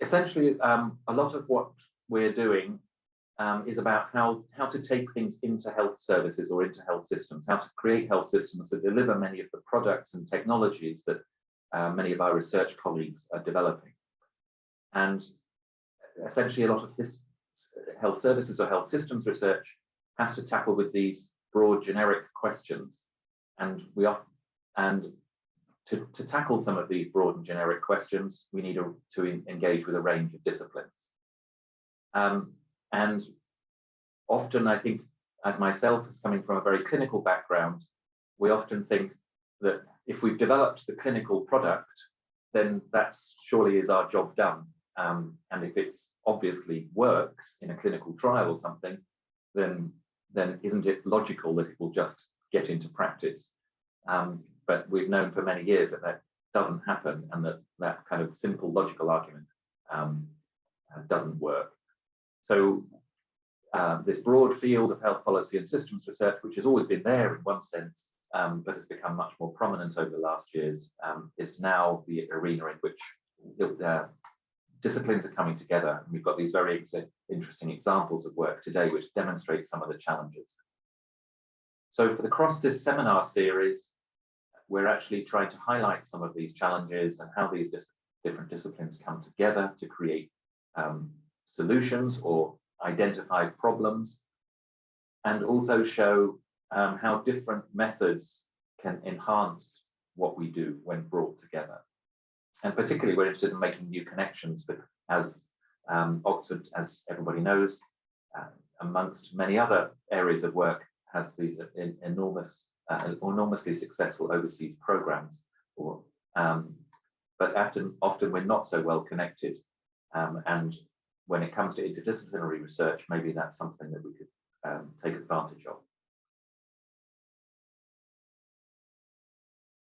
essentially, um, a lot of what we're doing um, is about how, how to take things into health services or into health systems, how to create health systems that deliver many of the products and technologies that uh, many of our research colleagues are developing. And essentially a lot of health services or health systems research has to tackle with these broad generic questions. And we often, and to, to tackle some of these broad and generic questions, we need a, to in, engage with a range of disciplines. Um, and often I think, as myself, as coming from a very clinical background, we often think that if we've developed the clinical product, then that's surely is our job done. Um, and if it's obviously works in a clinical trial or something, then then isn't it logical that it will just get into practice? Um, but we've known for many years that that doesn't happen and that that kind of simple logical argument um, uh, doesn't work. So uh, this broad field of health policy and systems research, which has always been there in one sense, um, but has become much more prominent over the last years, um, is now the arena in which uh, disciplines are coming together. And we've got these very ex interesting examples of work today, which demonstrate some of the challenges. So for the CrossSys seminar series, we're actually trying to highlight some of these challenges and how these dis different disciplines come together to create um, solutions or identify problems, and also show um, how different methods can enhance what we do when brought together. And particularly we're interested in making new connections, but as um, Oxford, as everybody knows, uh, amongst many other areas of work, has these enormous uh, enormously successful overseas programs, or, um, but often, often we're not so well connected. Um, and when it comes to interdisciplinary research, maybe that's something that we could um, take advantage of.